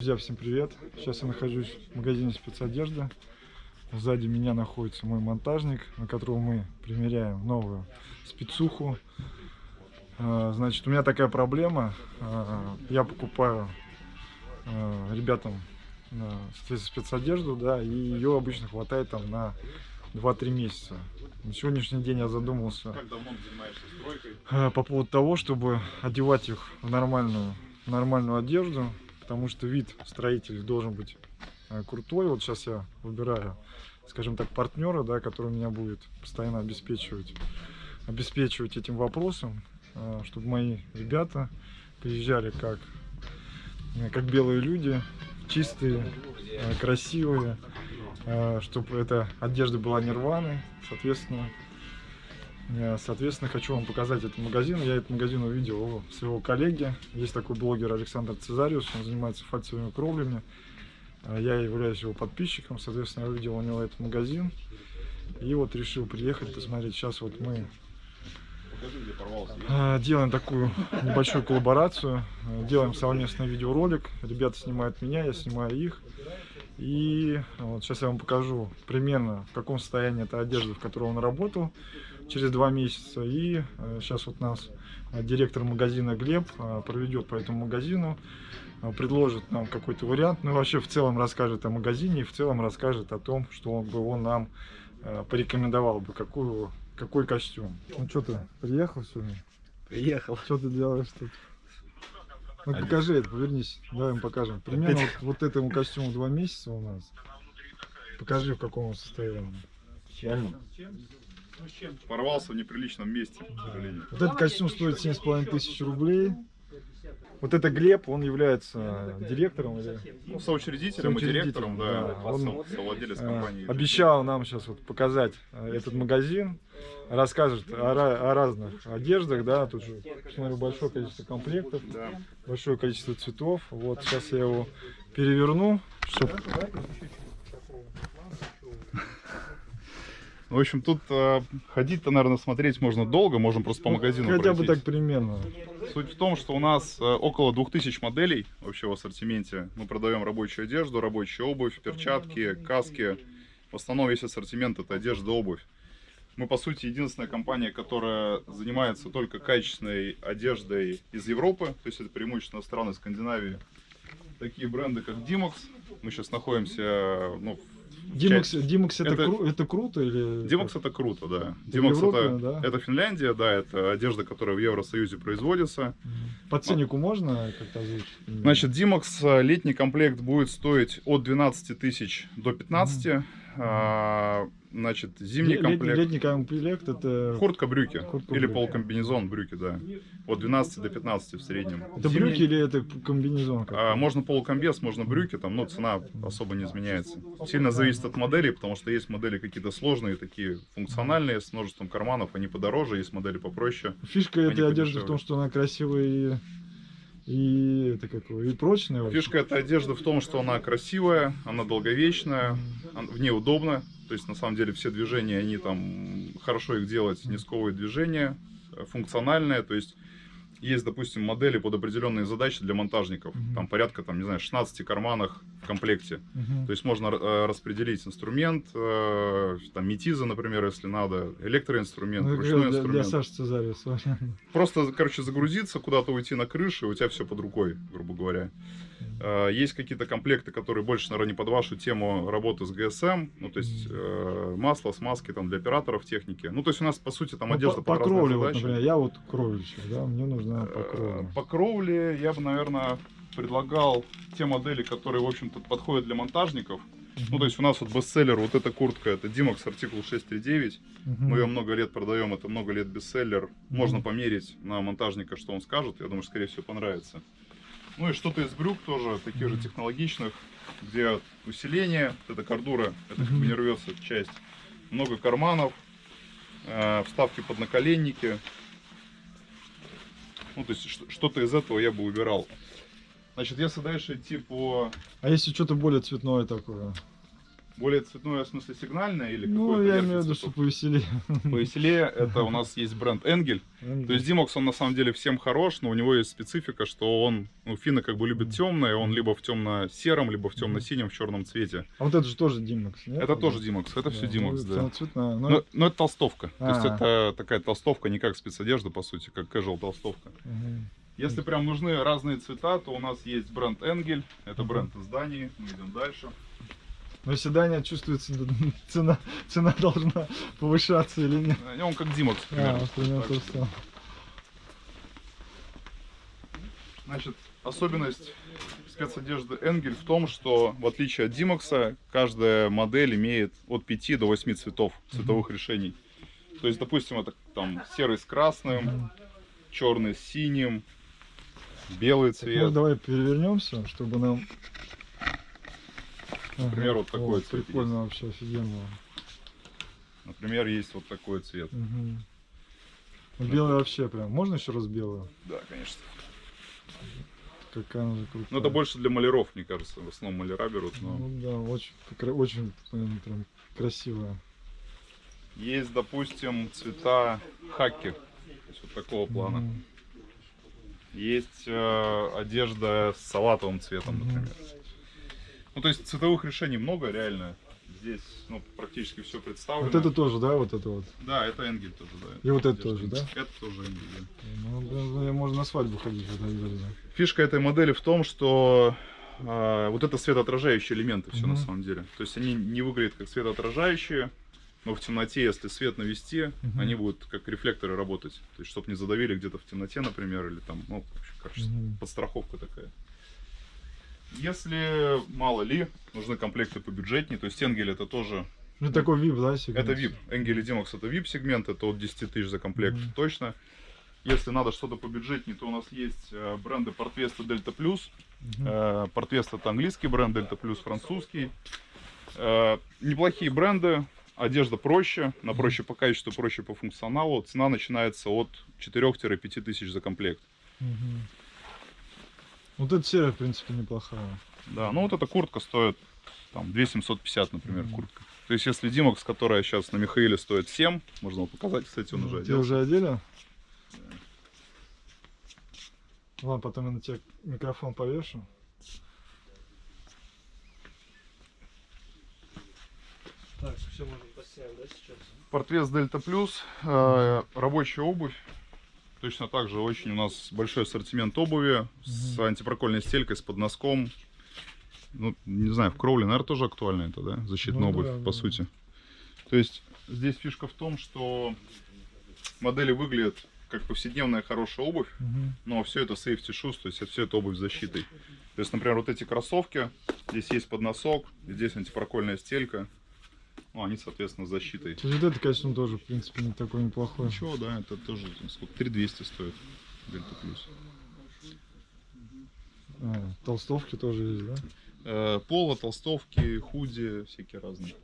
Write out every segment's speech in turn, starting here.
Друзья, всем привет! Сейчас я нахожусь в магазине спецодежды. Сзади меня находится мой монтажник, на которого мы примеряем новую спецуху. А, Значит, у меня такая проблема. А, Я покупаю а, ребятам спецодежду, да, и ее обычно хватает там на 2-3 месяца. На сегодняшний день я задумался по поводу того, чтобы одевать их в нормальную, нормальную одежду, потому что вид строителей должен быть а, крутой. Вот сейчас я выбираю, скажем так, партнера, да, который меня будет постоянно обеспечивать, обеспечивать этим вопросом, а, чтобы мои ребята приезжали как, э, как белые люди, чистые, красивые, чтобы эта одежда была нирваны, соответственно, Соответственно, хочу вам показать этот магазин. Я этот магазин увидел у своего коллеги. Есть такой блогер Александр Цезариус, он занимается фальцевыми кровлями. А Я являюсь его подписчиком, соответственно, я увидел у него этот магазин. И вот решил приехать, посмотреть. Сейчас вот мы а, делаем такую небольшую коллаборацию. Делаем совместный видеоролик. Ребята снимают меня, я снимаю их. И вот сейчас я вам покажу примерно в каком состоянии эта одежда, в которой он работал через два месяца. И сейчас вот нас а, директор магазина Глеб а, проведет по этому магазину, предложит нам какой-то вариант, ну вообще в целом расскажет о магазине и в целом расскажет о том, что он бы он нам порекомендовал бы, какую, какой костюм. Ну что ты, приехал сегодня? Приехал. Что ты делаешь тут? Ну Один. покажи это, повернись, давай им покажем. Примерно вот, вот этому костюму два месяца у нас. Покажи в каком он состоянии. Печально. Порвался в неприличном месте, к сожалению. Вот этот костюм стоит 7,5 тысяч рублей. Вот это Глеб, он является директором или Ну, соучредителем и Соучредителем, директором, да, да. Он, совладелец э, компании. обещал нам сейчас вот показать э, этот магазин, расскажет о, о разных одеждах, да, тут же, смотрю, большое количество комплектов, Да. большое количество цветов. Вот сейчас я его переверну, чтобы Ну, в общем, тут э, ходить-то, наверное, смотреть можно долго, можем просто по магазину хотя бы пройтись. так примерно. Суть в том, что у нас э, около 2000 моделей вообще в ассортименте. Мы продаем рабочую одежду, рабочую обувь, перчатки, каски. В основном весь ассортимент это одежда, обувь. Мы, по сути, единственная компания, которая занимается только качественной одеждой из Европы. То есть это преимущественно страны Скандинавии. Такие бренды, как Dimox. Мы сейчас находимся ну, в Димакс, Димакс это, Это- кру- это круто или? Димакс это круто, да. Европа, это, да? это Финляндия, да, это одежда, которая в Евросоюзе производится. По ценнику можно как-то озвучить? Значит, Димакс э, летний комплект будет стоить от 12 тысяч до 15. А, значит, зимний комплект. летний комплект это, Куртка, брюки. Куртка, или брюки. полукомбинезон, брюки, да. От 12 до 15 в среднем. это Зимний- брюки или это комбинезон? А, можно полукомбез, можно брюки, там, но цена особо не изменяется. Сильно зависит от модели, потому что есть модели какие-то сложные, такие функциональные, с множеством карманов, они подороже, есть модели попроще. Фишка этой одежды в том, что она красивая и, и это какое, и прочная. вообще. Фишка этой одежды в том, что она красивая, она долговечная, в ней удобно. То есть, на самом деле, все движения, они там, хорошо их делать, сковывают движения, э, функциональные. То есть, есть, допустим, модели под определенные задачи для монтажников. Мгм. Там порядка, там, не знаю, 16 карманах в комплекте. Мгм. То есть, можно э, распределить инструмент, э, там, метиза, например, если надо, электроинструмент, Ну, ручной для, для инструмент. Саши Цезариуса. Просто, короче, загрузиться, куда-то уйти на крышу, и у тебя все под рукой, грубо говоря. Э, Есть какие-то комплекты, которые больше, наверное, не под вашу тему работы с GSM, ну, то есть э, масло, смазки там для операторов техники. Ну, то есть у нас, по сути, там Ну, одежда по, под по кровле, вот, например, я вот кровельщик, да, мне нужна по Э, кровле. По кровле я бы, наверное, предлагал те модели, которые, в общем-то, подходят для монтажников. Ну, то есть у нас вот бестселлер, вот эта куртка, это Dimax артикул 639. Мгм. Мы ее много лет продаем, это много лет бестселлер. Можно Мгм. померить на монтажника, что он скажет. Я думаю, что, скорее всего, понравится. Ну и что-то из брюк тоже, таких же технологичных, где усиление, вот эта кордура, это как бы не рвется часть. Много карманов, э, вставки под наколенники. Ну, то есть что-то из этого я бы убирал. Значит, если дальше идти по... А если что-то более цветное такое? Более цветное, в смысле сигнальное или Ну, какое-то я ярких имею в виду, что повеселее. Повеселее, это у нас есть бренд Энгель. То есть Димокс, он на самом деле всем хорош, но у него есть специфика, что он, ну, финны как бы любят темное, он либо в темно-сером, либо в темно-синем, в черном цвете. А вот это же тоже Димакс, нет? Это тоже Димокс, это все Димокс, да. Ну, Но, это толстовка. То есть А. это такая толстовка, не как спецодежда, по сути, как casual толстовка. Если прям нужны разные цвета, то у нас есть бренд Энгель. Это бренд из Дании. Мы идем дальше. Но если Дания чувствуется, цена, цена должна повышаться или нет? Он как Димокс, А, примерно. примерно Так что, что. Значит, особенность спецодежды Энгель в том, что в отличие от Димокса, каждая модель имеет от 5 до 8 цветов, цветовых решений. То есть, допустим, это там серый с красным, черный с синим, белый ну, цвет. давай перевернемся, чтобы нам... Например, вот такой О, цвет Прикольно вообще, офигенно. Например, есть вот такой цвет. Ну, Белый вообще прям. Можно еще раз белую? Да, конечно. Какая она же крутая. Но это больше для маляров, мне кажется. В основном маляра берут, но... Ну да, очень, очень прям, прям красивая. Есть, допустим, цвета хаки. То есть вот такого плана. Мгм. Есть э, одежда с салатовым цветом, Мгм. например. Ну, то есть цветовых решений много, реально. Здесь ну, практически все представлено. Вот это тоже, да, вот это вот? Да, это Энгель тоже, да. И вот это тоже, да? Это тоже Энгель, да. Ну, можно на свадьбу ходить одежде. Фишка этой модели в том, что э, вот это светоотражающие элементы все на Мгм. самом деле. То есть они не выглядят как светоотражающие, но в темноте, если свет навести, Мгм. они будут как рефлекторы работать. То есть, чтобы не задавили где-то в темноте, например, или там, ну, в общем, короче, Мгм. подстраховка такая. Если, мало ли, нужны комплекты побюджетнее, то есть Энгель это тоже, Ну, такой VIP, да, сегмент? это VIP. Энгель и Димокс это VIP сегмент, это от 10 тысяч за комплект Мгм. точно. Если надо что-то побюджетнее, то у нас есть э, бренды Портвеста Дельта Плюс. Мгм. Э, это английский бренд, Дельта Плюс французский. Э, Неплохие бренды, одежда проще, на проще по качеству, проще по функционалу. Цена начинается от 4-5 тысяч за комплект. Мгм. Вот эта серия, в принципе, неплохая. Да, ну вот эта куртка стоит там 2750, например, Мгм. куртка. То есть если Димокс, которая сейчас на Михаиле стоит 7, можно вам показать, кстати, он уже Ты одел. уже одели? Ладно, потом я на тебя микрофон повешу. Так, все можно поставить, да, сейчас? Портвес Дельта Плюс, э, рабочая обувь. Точно так же очень у нас большой ассортимент обуви с антипрокольной стелькой, с подноском. Ну, не знаю, в кроуле, наверное, тоже актуально это, да? Защитная Ну обувь, да, по да. сути. То есть здесь фишка в том, что модели выглядят как повседневная хорошая обувь, Мгм. но все это safety shoes, то есть это все это обувь с защитой. То есть, например, вот эти кроссовки, здесь есть подносок, здесь антипрокольная стелька. Ну, они, соответственно, с защитой. Вот это качество тоже, в принципе, не такой неплохой. Ничего, да, это тоже сколько? 3200 стоит. Дельта плюс. А, толстовки тоже есть, да? Э, Поло, толстовки, худи, всякие разные.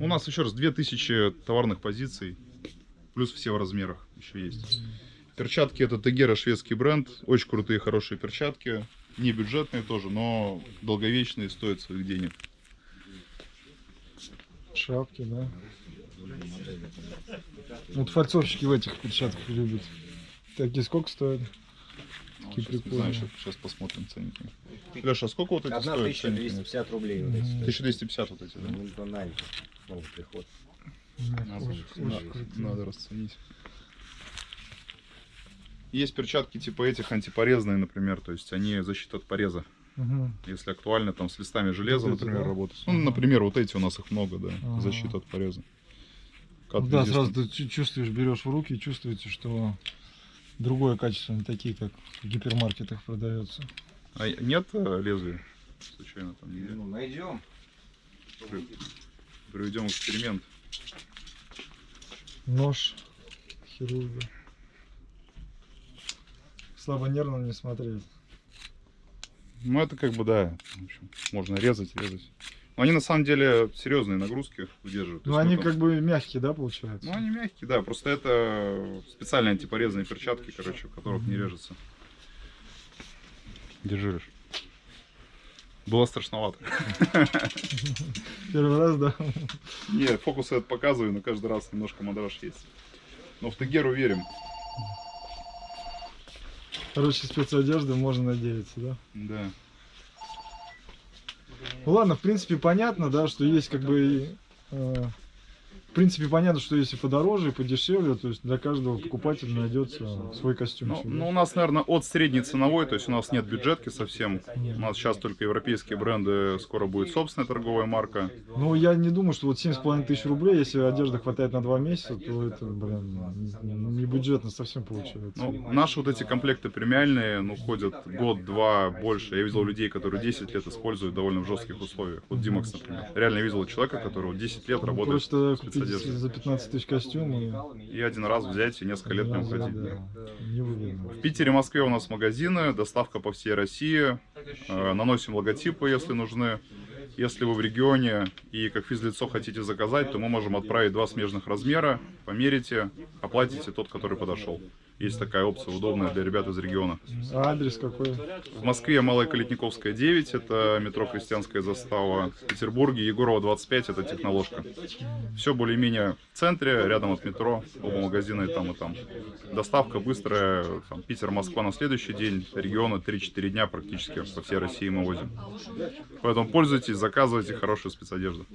У нас еще раз 2000 товарных позиций, плюс все в размерах еще есть. Перчатки это Тегера, шведский бренд, очень крутые, хорошие перчатки, не бюджетные тоже, но долговечные, стоят своих денег. Шапки, да. Вот фальцовщики в этих перчатках любят. Такие сколько стоят? Ну, Такие сейчас, не прикольные. знаю, сейчас, посмотрим ценники. Леша, а сколько вот эти Одна стоят? ценники? 1250 рублей. Вот эти. 1250 вот эти, да? Ну, банально. Снова приход. Надо, Очень- надо расценить. Есть перчатки типа этих антипорезные, например, то есть они защита от пореза. Мгм. Если актуально, там с листами железа, Вот например, да? работать. Ну, например, вот эти у нас их много, да, Ага. защита от пореза. Ну Cut да, сразу ты чу- чувствуешь, берешь в руки и чувствуете, что другое качество, не такие, как в гипермаркетах продается. А нет э, лезвия? Случайно там нигде? Ну, найдем. Проведем эксперимент. Нож хирурга. Слабо нервно не смотреть. Ну, это как бы, да, в общем, можно резать, резать. Но они на самом деле серьезные нагрузки выдерживают. Ну они там- как бы мягкие, да, получается? Ну, они мягкие, да, просто это специальные антипорезные перчатки, короче, в которых не режется. Держи, Леш. Было страшновато. Первый раз, да? Нет, фокусы это показываю, но каждый раз немножко мандраж есть. Но в Тегеру верим. Короче, спецодежды можно надеяться, да? Да. Ну ладно, в принципе, понятно, да, что есть как бы... э, в принципе, понятно, что если подороже и подешевле, то есть для каждого покупателя найдется свой костюм. Ну, ну, у нас, наверное, от средней ценовой, то есть у нас нет бюджетки совсем. У нас сейчас только европейские бренды, скоро будет собственная торговая марка. Ну, я не думаю, что вот 7,5 тысяч рублей, если одежды хватает на два месяца, то это, блин, не бюджетно совсем получается. Ну, наши вот эти комплекты премиальные, ну, ходят год-два больше. Я видел людей, которые 10 лет используют довольно в жестких условиях. Вот Димакс, например. Реально видел человека, который 10 лет Ну, работает Короче, спецодежде. за 15 тысяч костюм и... Один раз взять и несколько лет в нем ходить. Да. В Питере, Москве у нас магазины, доставка по всей России. Э, Наносим логотипы, если нужны. Если вы в регионе и как физлицо хотите заказать, то мы можем отправить два смежных размера, померите, оплатите тот, который подошел. Есть такая опция удобная для ребят из региона. А адрес какой? В Москве Малая Калитниковская 9, это метро Крестьянская застава. В Петербурге Егорова 25, это техноложка. Все более-менее в центре, рядом от метро, оба магазина и там, и там. Доставка быстрая, там, Питер-Москва на следующий день, регионы 3-4 дня практически по всей России мы возим. Поэтому пользуйтесь, заказывайте хорошую спецодежду.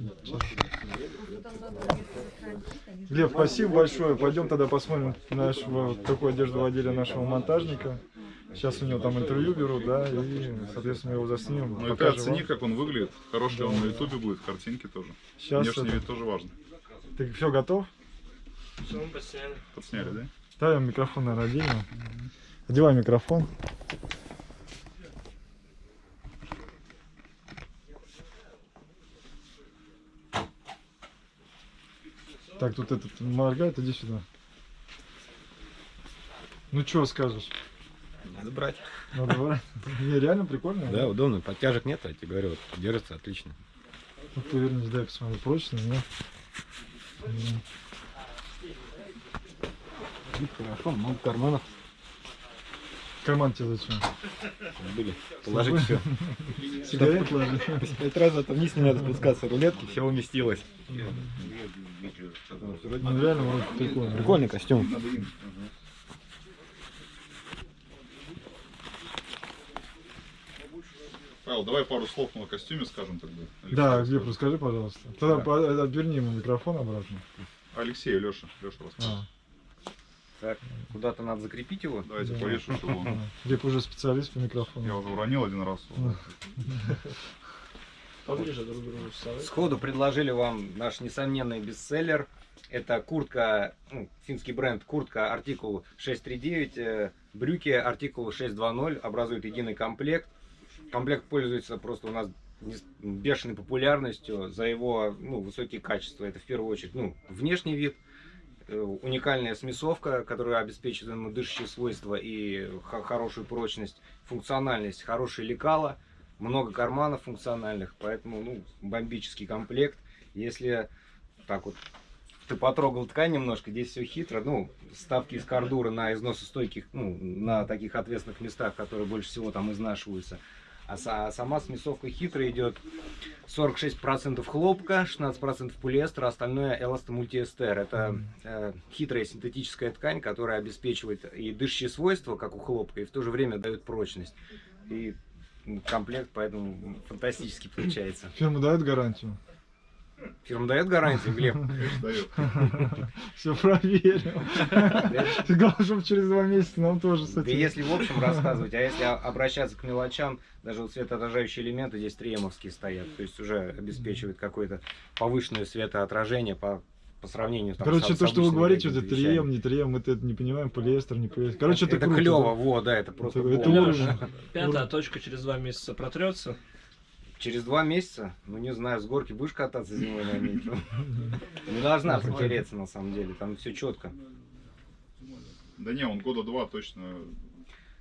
Глеб, спасибо большое. Пойдем тогда посмотрим нашего, какую одежду водили нашего монтажника. Сейчас у него там интервью берут, да, и, соответственно, его заснимем. Ну и ты оцени, вам. как он выглядит. Хороший он на ютубе будет, картинки тоже. Сейчас Внешний это- вид тоже важно. Ты все готов? Все, мы посняли. Подсняли, да? Ставим микрофон на отдельно. Одевай микрофон. Так, тут этот моргает, иди сюда. Ну что скажешь? Надо брать. Надо брать? Не, реально прикольно. Да, удобно. Подтяжек нет, я тебе говорю, вот, держится отлично. Ну, повернись, дай посмотрю, прочно, нет? Вид хорошо, много карманов Карман тебе зачем? были. Положить все. Сигарет ложи. Пять раз это вниз не надо спускаться, рулетки, все уместилось. Ну реально вроде прикольно. Прикольный костюм. Павел, давай пару слов на костюме скажем тогда. Да, Глеб, расскажи, пожалуйста. Тогда отверни ему микрофон обратно. Алексей Леша. Леша расскажет. А, Так, куда-то надо закрепить его. Давайте Да. повешу, чтобы он... Глеб уже специалист по Я микрофону. уже уронил один раз. Поближе друг к другу. Сходу предложили вам наш несомненный бестселлер. Это куртка, ну, финский бренд, куртка артикул 639, э, брюки артикул 620 образуют единый комплект. Комплект пользуется просто у нас бешеной популярностью за его ну, высокие качества. Это в первую очередь ну, внешний вид, уникальная смесовка, которая обеспечивает ему дышащие свойства и хо- хорошую прочность, функциональность, хорошие лекала, много карманов функциональных, поэтому ну, бомбический комплект. Если так вот ты потрогал ткань немножко, здесь все хитро, ну, ставки из кордуры на износостойких, ну, на таких ответственных местах, которые больше всего там изнашиваются. А са- сама смесовка хитрая идет 46% хлопка, 16% полиэстера, остальное эластомультиэстер. Это э, хитрая синтетическая ткань, которая обеспечивает и дышащие свойства, как у хлопка, и в то же время дает прочность. И комплект поэтому фантастически получается. Фирма дает гарантию? Фирма дает гарантию, Глеб? Все проверил. Главное, чтобы через два месяца нам тоже с Да этим. если в общем рассказывать, а если обращаться к мелочам, даже вот светоотражающие элементы здесь триемовские стоят, то есть уже обеспечивает какое-то повышенное светоотражение по, по сравнению там, Короче, с- с то, что вы говорите, это трием, не трием, мы это не понимаем, полиэстер, не полиэстер. Короче, это, это круто, клево, да. вот, да, это просто Это- это уровень. Пятая точка через два месяца протрется. Через два месяца, ну не знаю, с горки будешь кататься зимой на метро? Не должна протереться на самом деле, там все четко. Да не, он года два точно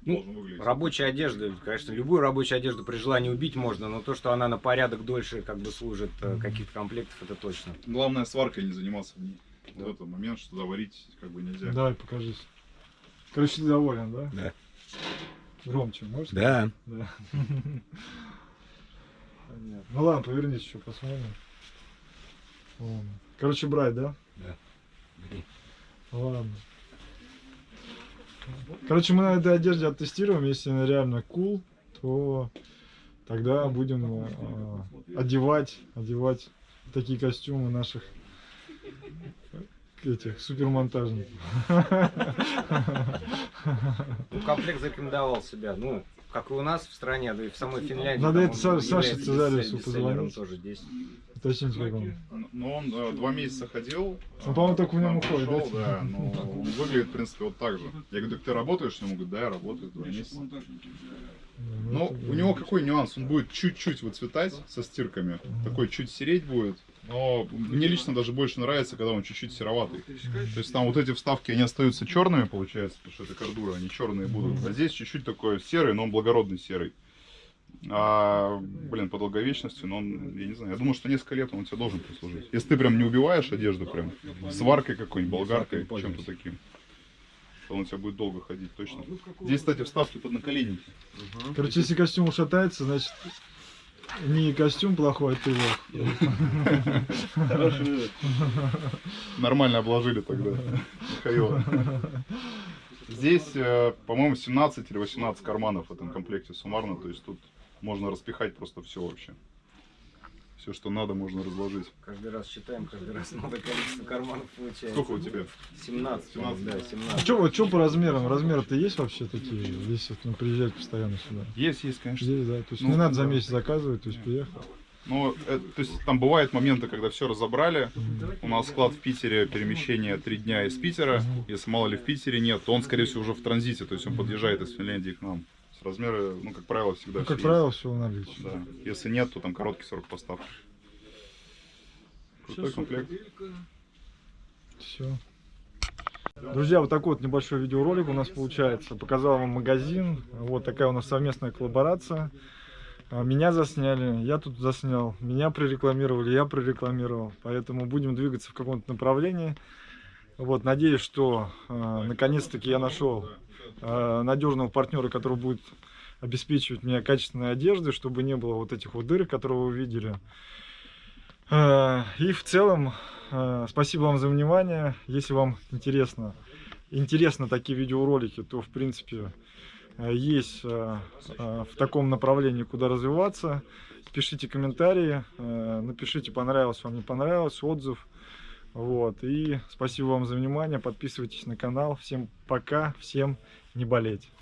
Ну, должен выглядеть. Рабочая одежда, конечно, любую рабочую одежду при желании убить можно, но то, что она на порядок дольше как бы служит э, каких-то комплектов, это точно. Главное сваркой не заниматься в ней. Вот это момент, что заварить как бы нельзя. Давай, покажись. Короче, ты доволен, да? Да. Громче, можешь? Да. Да. Нет. Ну ладно, повернись еще, посмотрим. Ладно. Короче, брать, да? Да. Бери. Ладно. Короче, мы на этой одежде оттестируем, если она реально cool, то тогда будем э, одевать, одевать такие костюмы наших этих супермонтажников. Ну, комплект зарекомендовал себя, ну, как и у нас в стране, да и в самой Финляндии. Надо это он Са- Саше является Цезариусу бестсель- бестселлером позвонить. тоже здесь. Уточните, как он. Но он э, два месяца ходил. Ну, по-моему, э, только в нем уходит, да? пришел, Да, но он выглядит, в принципе, вот так же. Я говорю, так ты работаешь? Он говорит, да, я работаю два месяца. Но это у него какой нюанс? Он будет чуть-чуть выцветать со стирками. Такой чуть сереть будет. Но мне лично даже больше нравится, когда он чуть-чуть сероватый. То есть там вот эти вставки, они остаются черными, получается, потому что это кордура, они черные будут. А здесь чуть-чуть такой серый, но он благородный серый. А, блин, по долговечности, но он, я не знаю, я думаю, что несколько лет он тебе должен послужить. Если ты прям не убиваешь одежду прям, сваркой какой-нибудь, болгаркой, чем-то таким, то он у тебя будет долго ходить, точно. Здесь, кстати, вставки под наколенники. Короче, если костюм ушатается, значит не костюм плохой, а ты лох. Хороший вывод. Нормально обложили тогда Михаила. Здесь, э, по-моему, 17 или 18 карманов в этом комплекте суммарно, то есть тут можно распихать просто все вообще. Все, что надо, можно разложить. Каждый раз считаем, каждый раз новое количество карманов получается. Сколько у тебя? 17, 17, да, А 17. что вот чё по размерам? Размеры-то есть вообще такие, если вот, ну, приезжать постоянно сюда? Есть, есть, конечно. Есть, да. То есть Ну, не надо за месяц заказывать, то есть приехал. Но, э, то есть, там бывают моменты, когда все разобрали. У нас склад в Питере, перемещение три дня из Питера. Если мало ли в Питере нет, то он, скорее всего, уже в транзите. То есть он подъезжает из Финляндии к нам. С размеры, ну, как правило, всегда Ну, как есть. правило, все в наличии. Да. Если нет, то там короткий срок поставки. Крутой комплект. Все. Друзья, вот такой вот небольшой видеоролик у нас получается. Показал вам магазин. Вот такая у нас совместная коллаборация. А, Меня засняли, я тут заснял, меня прорекламировали, я прорекламировал. Поэтому будем двигаться в каком-то направлении. Вот, надеюсь, что э, наконец-таки я нашел э, надежного партнера, который будет обеспечивать меня качественной одеждой, чтобы не было вот этих вот дырок, которые вы видели. Э, И в целом, э, спасибо вам за внимание. Если вам интересно, интересно такие видеоролики, то в принципе э, есть э, э, в таком направлении, куда развиваться. Пишите комментарии, э, напишите, понравилось вам, не понравилось, отзыв. Вот. И спасибо вам за внимание. Подписывайтесь на канал. Всем пока, всем не болеть.